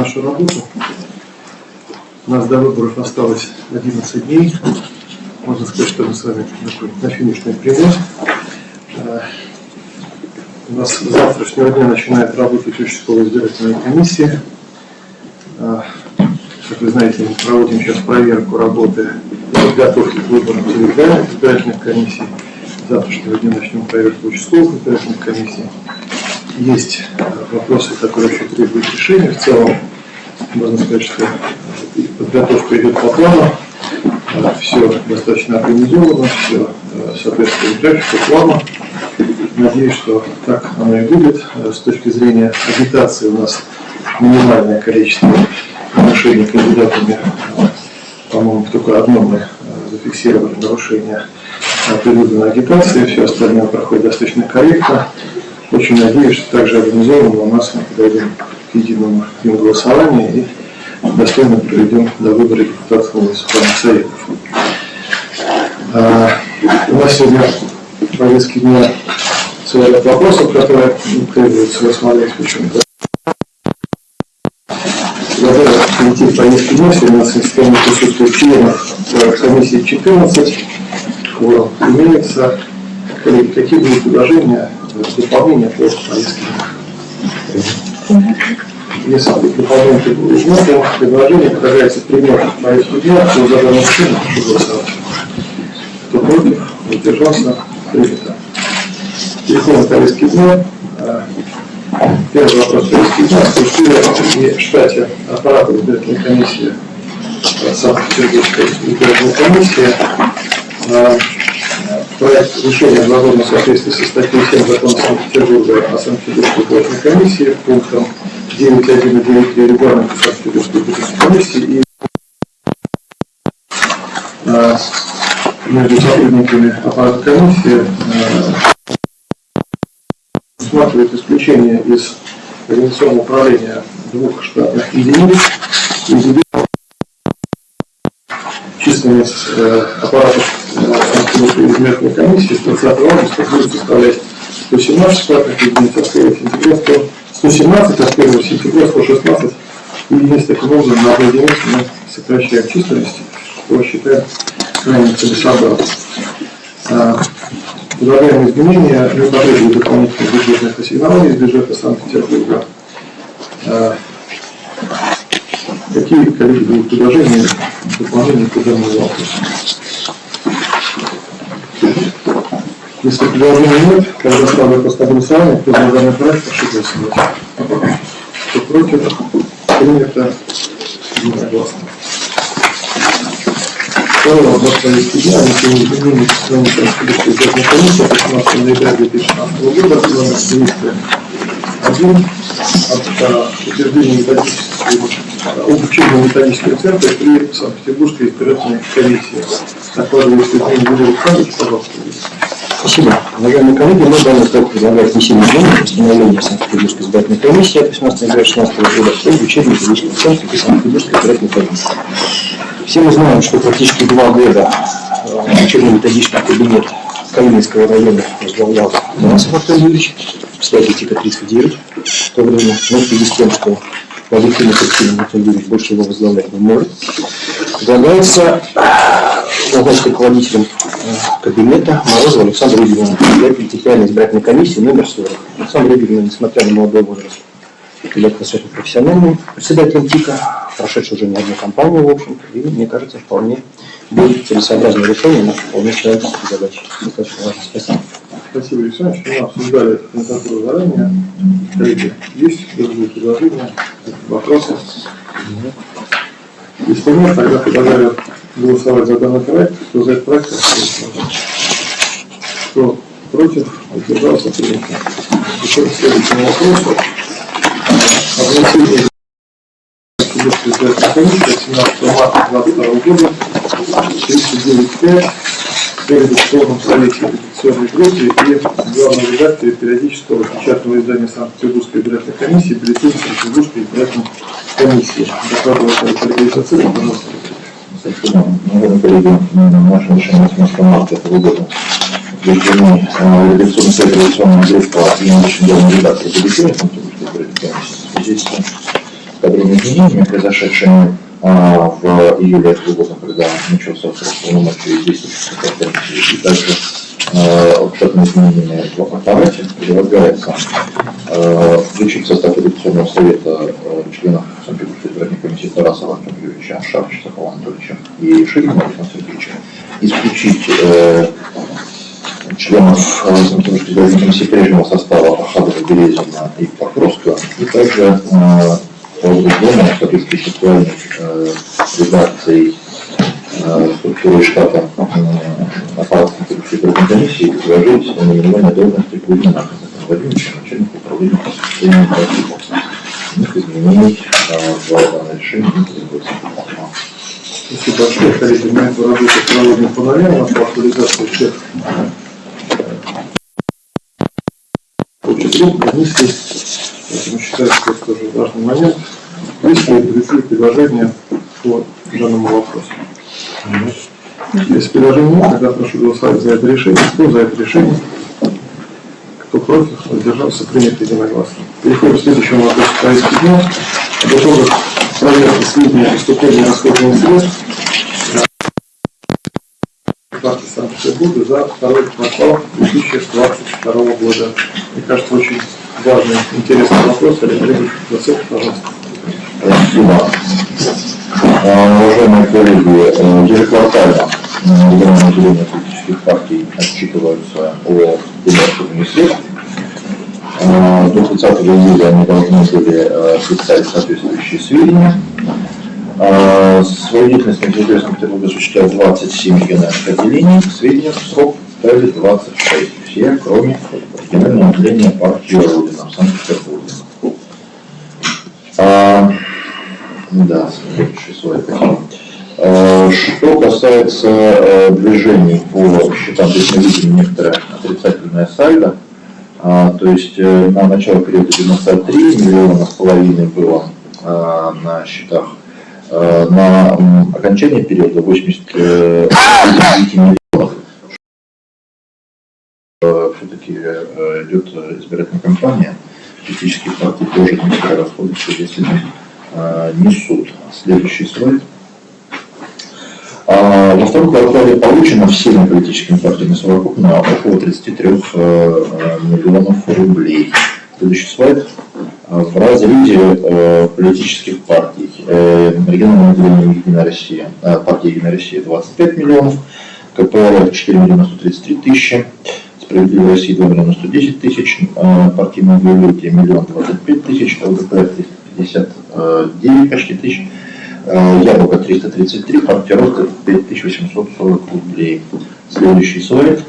нашу работу. У нас до выборов осталось 11 дней. Можно сказать, что мы с вами на финишной прямой. Э, У нас с завтрашнего дня начинает работать участковая избирательная комиссия. Э, Как вы знаете, мы проводим сейчас проверку работы подготовки к выборам территориальных избирательных комиссий. С завтрашнего дня начнем проверку участковых избирательных комиссий. Есть вопросы, которые еще требуют решения. В целом, можно сказать, что подготовка идет по плану, все достаточно организовано, все соответствует графику, плану. Надеюсь, что так оно и будет. С точки зрения агитации у нас минимальное количество нарушений кандидатами. По-моему, только одно мы зафиксировали нарушение предвыборной агитации, все остальное проходит достаточно корректно. Очень надеюсь, что также организованно у нас мы подойдем к единому голосованию и достойно проведем до выбора депутатов муниципальных советов. А, у нас сегодня в повестке дня целый ряд вопросов, которые требуется рассмотреть почему-то. Предлагаю перейти в повестке дня. Сегодня у нас в системе присутствует членов комиссии 14. Форум имеется. Коллеги, какие будут предложения дополнения по повестке дня? Если дополнительные будут то предложение предлагается пример повестку дня по заданному схему, прошу голосовать. Кто против, воздержался, принято. Телефон повестки дня. Первый вопрос повестки дня. Структуре и штате аппарата избирательной комиссии Санкт-Петербургской избирательной комиссии проект решения возможно в соответствии со статьей 7 закона Санкт-Петербурга о Санкт-Петербургской избирательной комиссии пунктом 9.1 и 9.3 регламента Санкт-Петербургской избирательной комиссии и э, между сотрудниками аппарата комиссии э, усматривает исключение из организационного управления двух штатных единиц из численность э, аппаратов Санкт-Петербургской избирательной комиссии с 30 августа будет составлять 117 штатных единиц, а с 1 сентября 117, а с 1 сентября 116 единиц. Таким образом, на одну единицу мы сокращаем численность, что считаем крайне целесообразным. Предлагаемые изменения не потребуют дополнительных бюджетных ассигнований из бюджета Санкт-Петербурга. А, какие, коллеги, будут предложения дополнения к данному вопросу? Если предложений нет, тогда ставлю вопрос на голосование. Кто за данный проект, прошу голосовать. Кто против, принято единогласно. Второй вопрос повестки дня. Внесение изменений в постановление Санкт-Петербургской избирательной комиссии от 15 ноября 2016 года номер 301 от утверждения методического обучения методического центра при Санкт-Петербургской избирательной комиссии. Докладываю Светлана Юрия Александрович, пожалуйста. Спасибо. Уважаемые коллеги, мы данный проект предлагает внесение изменений в постановление Санкт-Петербургской избирательной комиссии от 18 ноября 2016 года об учебном методическом центре при Санкт-Петербургской избирательной комиссии. Все мы знаем, что практически два года э, учебно-методический кабинет Калининского района возглавлял Тарасов Артем Юрьевич, кстати, типа 39 в то время, но в связи с тем, что по объективным причинам Артем Юрьевич больше его возглавлять не может, предлагается назначить руководителем кабинета Морозова Александра Игоревна, председатель территориальной избирательной комиссии номер 40. Александр Игоревна, несмотря на молодой возраст, является достаточно профессиональным председателем ТИКа, прошедший уже не одну кампанию, в общем и, мне кажется, вполне будет целесообразное решение на вполне человеческие задачи. Достаточно важно. Спасибо. Спасибо, Александр, что мы обсуждали эту кандидатуру заранее. Коллеги, есть другие предложения, вопросы? Если тогда предлагаю голосовать за данный проект. Кто за этот проект, кто против, воздержался, принято. Еще к следующему вопросу. Обращение комиссии 17 марта 2022 года 39.5 в редакционном совете редакционной группе и главном редакторе периодического печатного издания Санкт-Петербургской избирательной комиссии бюллетень Санкт-Петербургской избирательной комиссии. Докладывал Сергей Сацин, пожалуйста. Наверное, коллеги, наше решение 18 марта этого года утверждены редакционный совет редакционного группа и наш главный редактор Санкт-Петербургской избирательной комиссии. В связи с тем, кадровыми изменениями, произошедшими в июле этого года, когда начался срок полномочий действующих комиссии, и также а, штатными изменениями в аппарате предлагается а, включить состав редакционного совета а, членов Санкт-Петербургской избирательной комиссии Тарасова Антона Юрьевича, Шарыча Сахова Анатольевича и Ширина Александра Сергеевича, исключить э, членов э, Санкт-Петербургской избирательной комиссии прежнего состава Ахадова, Березина и Покровского, и также э, по другому, в соответствии с актуальной э, редакцией э, структуры штата э, аппарата Санкт-Петербургской избирательной комиссии предложить наименование должности Кузьмина Владимировича, начальника управления по состоянию практиков. Их изменений э, в данное решение не требуется. Спасибо большое, коллеги. Мы эту работу проводим нулям. У нас по актуализации всех общих групп. Поэтому считаю, что это тоже важный момент. Есть ли другие предложения по данному вопросу? Если предложений нет, тогда прошу голосовать за это решение. Кто за это решение? Кто против? Воздержался? Принято единогласно. Переходим к следующему вопросу повестки дня. Готовы проверки сведения о поступлении расходных средств карты Санкт-Петербурга за второй квартал 2022 года. Мне кажется, очень важный, интересный вопрос. Олег Олегович, Василий, пожалуйста. Спасибо. А, Уважаемые коллеги, э, ежеквартально э, региональное отделение политических партий отчитываются о выступлении средств. А, До 30 июля они должны были э, представить соответствующие сведения. А, Свою деятельность на территории Санкт-Петербурга осуществляют 27 региональных отделений. Сведения в срок представили 26. Все, кроме регионального отделения партии Родина в Санкт-Петербурге. Да, следующий слайд. Э, Что касается э, движений по счетам, здесь мы видим некоторое отрицательное сальдо. А, То есть э, на начало периода 93 миллиона с половиной было на счетах. На окончание периода 89 миллионов. Все-таки идет избирательная кампания. Частические партии тоже некоторые расходы, естественно, э, несут. Следующий слайд. А, Во втором квартале получено всеми политическими партиями совокупно около 33 э, миллионов рублей. Следующий слайд. А, В разрезе э, политических партий э, региональное отделение Единая Россия, партия Единая Россия 25 миллионов, КПРФ 4 миллиона 133 тысячи, Справедливая Россия 2 миллиона 110 тысяч, э, партийное двоелюдие миллион 25 тысяч, ЛДПР 359 почти тысяч, э, Яблоко 333, партия Роста 5840 рублей. Следующий слайд.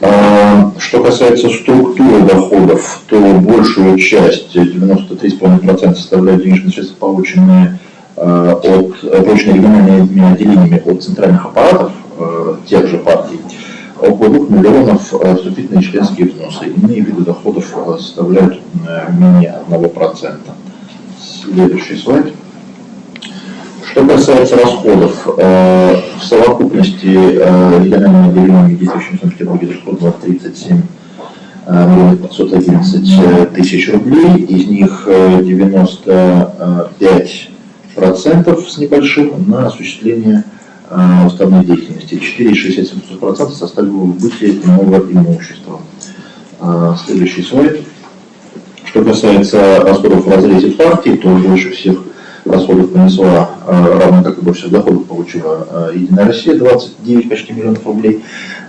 А, Что касается структуры доходов, то большую часть, 93,5% составляют денежные средства, полученные э, от, э, полученные региональными отделениями от центральных аппаратов э, тех же партий, около 2 миллионов э, вступительные членские взносы. Иные виды доходов э, составляют э, менее 1%. Следующий слайд. Что касается расходов, в совокупности региональными отделениями, действующими в Санкт-Петербурге, расходовано 37 э, миллионов 511 тысяч рублей, из них э, 95 процентов с небольшим на осуществление Э, уставной деятельности. 4,67% составили убытки иного имущества. Следующий слайд. Что касается расходов в разрезе партии, то больше всех расходов понесла, э, равно как и больше всех доходов получила э, Единая Россия, 29 почти миллионов рублей,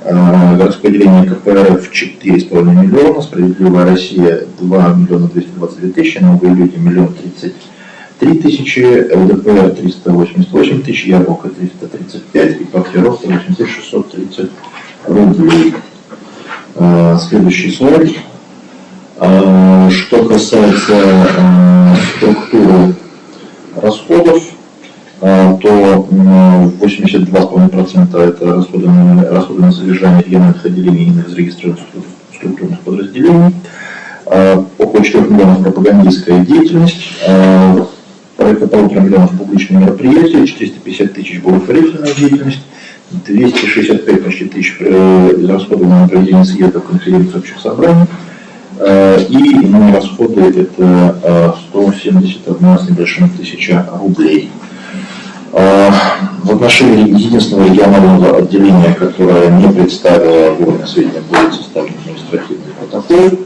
городское отделение КПРФ 4,5 миллиона, Справедливая Россия 2 миллиона 222 тысячи, Новые люди 1 миллион 30 3000, ЛДПР 388 тысяч, Яблоко 335 и Пахлеровка 8630 рублей. А, следующий слайд. А, что касается а, структуры расходов, то 82,5% это расходы на, расходы на содержание региональных отделений и на зарегистрированных структурных подразделений. Около 4 миллионов пропагандистская деятельность, порядка полутора миллионов публичные мероприятия, 450 тысяч благотворительная деятельность, 265 почти тысяч э, израсходовано на проведение съездов, конференций, общих собраний, Э, И иные расходы это э, 171 с небольшим тысяча рублей. Э, В отношении единственного регионального отделения, которое не представило вовремя сведения, будет составлен административный протокол.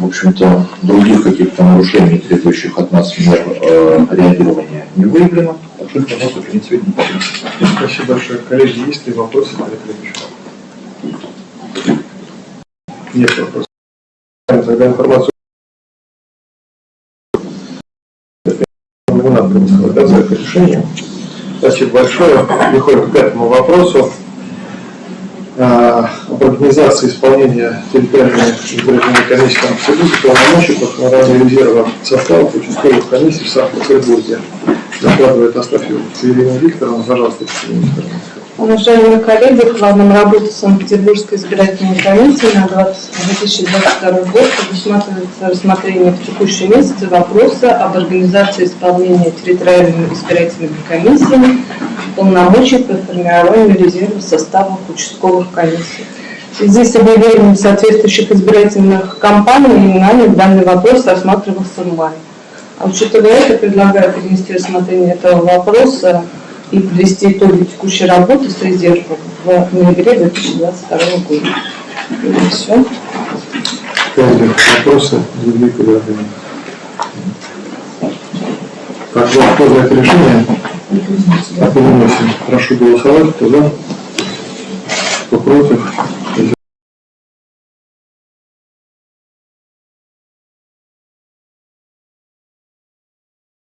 В общем-то, других каких-то нарушений, требующих от нас мер э, реагирования, не выявлено. Так что, пожалуйста, принять сведения. Спасибо большое. Коллеги, есть ли вопросы по этой Нет вопросов. Тогда информацию не надо предоставляться к решению. Спасибо большое. Переходим к пятому вопросу. А, Об организации исполнения территориальной избирательной комиссии Санкт-Петербурга полномочий по формированию резерва составов участковых комиссий в Санкт-Петербурге. Докладывает Астафьева Ирина Викторовна. Пожалуйста, Екатерина Викторовна. Уважаемые коллеги, планом работы Санкт-Петербургской избирательной комиссии на 20 2022 год предусматривается рассмотрение в текущем месяце вопроса об организации исполнения территориальными избирательными комиссиями полномочий по формированию резерва составов участковых комиссий. В связи объявлением соответствующих избирательных кампаний и нами данный вопрос рассматривался мае. А учитывая это, предлагаю перенести рассмотрение этого вопроса и подвести итоги текущей работы с резервом в ноябре 2022 года. И все. Вопросы? Так, вот, кто за это решение? Так, переносим. Прошу голосовать. Кто за? Кто?